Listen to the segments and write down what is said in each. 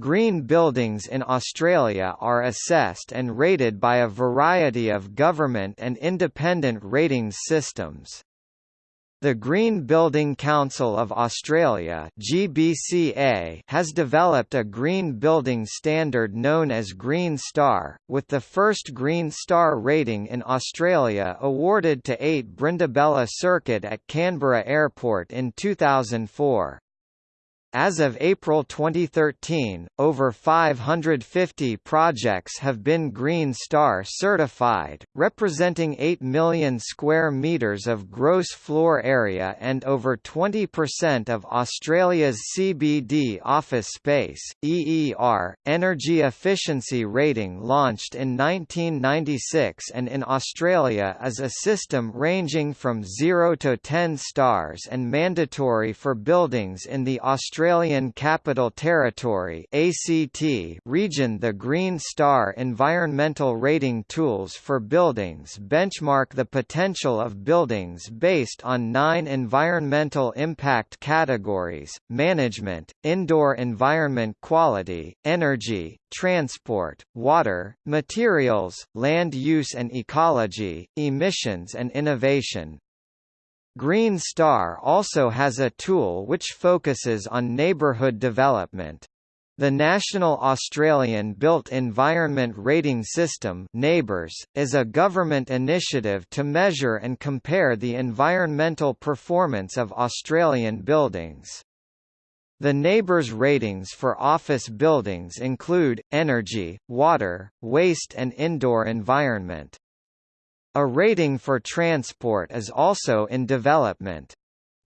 Green buildings in Australia are assessed and rated by a variety of government and independent ratings systems. The Green Building Council of Australia (GBCA) has developed a green building standard known as Green Star, with the first Green Star rating in Australia awarded to 8 Brindabella Circuit at Canberra Airport in 2004. As of April 2013, over 550 projects have been Green Star certified, representing 8 million square metres of gross floor area and over 20% of Australia's CBD office space. EER, Energy Efficiency Rating launched in 1996 and in Australia is a system ranging from 0 to 10 stars and mandatory for buildings in the Australian Australian Capital Territory ACT region The Green Star environmental rating tools for buildings benchmark the potential of buildings based on nine environmental impact categories, management, indoor environment quality, energy, transport, water, materials, land use and ecology, emissions and innovation. Green Star also has a tool which focuses on neighbourhood development. The National Australian Built Environment Rating System NABERS, is a government initiative to measure and compare the environmental performance of Australian buildings. The NABERS ratings for office buildings include, energy, water, waste and indoor environment. A rating for transport is also in development.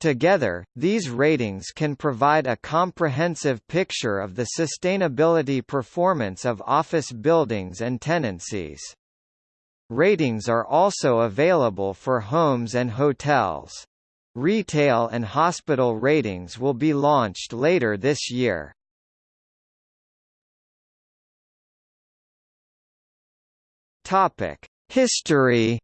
Together, these ratings can provide a comprehensive picture of the sustainability performance of office buildings and tenancies. Ratings are also available for homes and hotels. Retail and hospital ratings will be launched later this year. Topic: History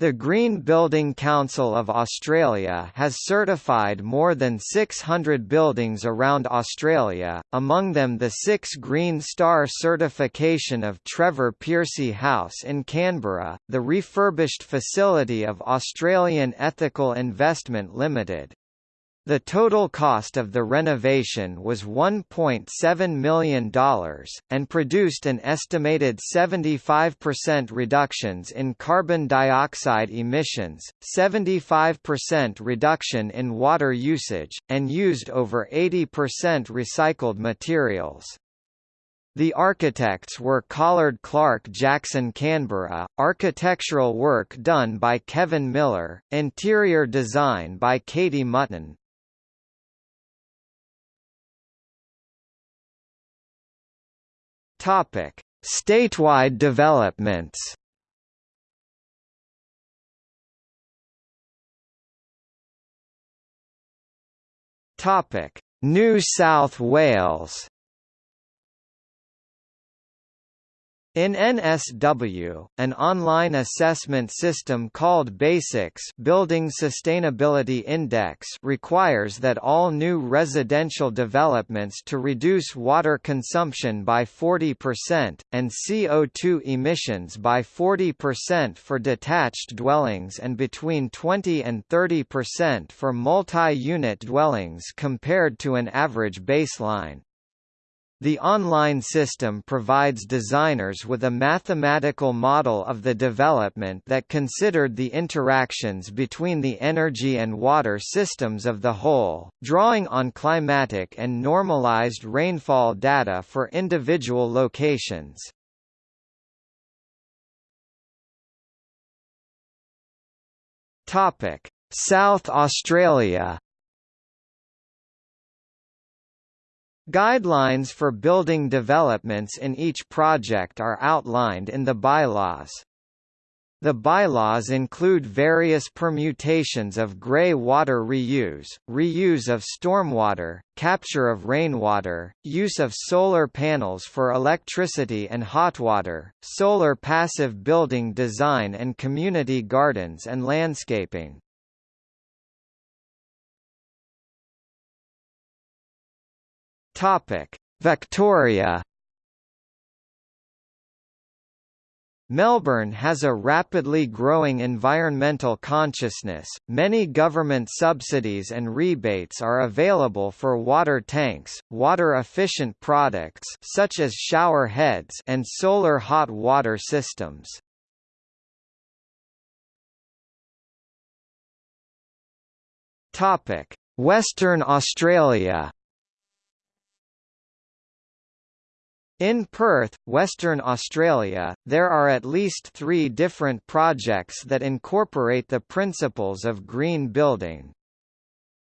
The Green Building Council of Australia has certified more than 600 buildings around Australia, among them the six Green Star certification of Trevor Pearcey House in Canberra, the refurbished facility of Australian Ethical Investment Limited. The total cost of the renovation was $1.7 million, and produced an estimated 75% reductions in carbon dioxide emissions, 75% reduction in water usage, and used over 80% recycled materials. The architects were Collard Clarke Jackson Canberra, architectural work done by Kevin Miller, interior design by Katie Mutton, Topic: Statewide developments. Topic: New South Wales. In NSW, an online assessment system called BASIX Building Sustainability Index requires that all new residential developments to reduce water consumption by 40%, and CO2 emissions by 40% for detached dwellings and between 20 and 30% for multi-unit dwellings compared to an average baseline. The online system provides designers with a mathematical model of the development that considered the interactions between the energy and water systems of the whole, drawing on climatic and normalized rainfall data for individual locations. South Australia Guidelines for building developments in each project are outlined in the bylaws. The bylaws include various permutations of grey water reuse, reuse of stormwater, capture of rainwater, use of solar panels for electricity and hot water, solar passive building design and community gardens and landscaping. Topic: Victoria Melbourne has a rapidly growing environmental consciousness. Many government subsidies and rebates are available for water tanks, water-efficient products such as shower heads and solar hot water systems. Topic: Western Australia In Perth, Western Australia, there are at least three different projects that incorporate the principles of green building.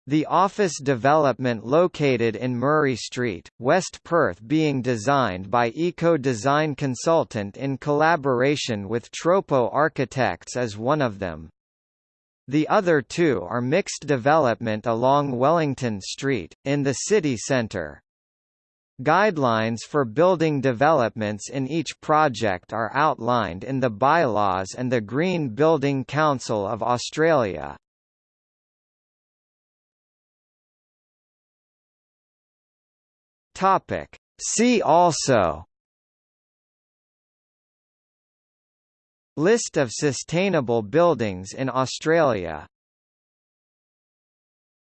The office development located in Murray Street, West Perth being designed by Eco Design Consultant in collaboration with Tropo Architects is one of them. The other two are mixed development along Wellington Street, in the city centre. Guidelines for building developments in each project are outlined in the bylaws and the Green Building Council of Australia. Topic. See also List of sustainable buildings in Australia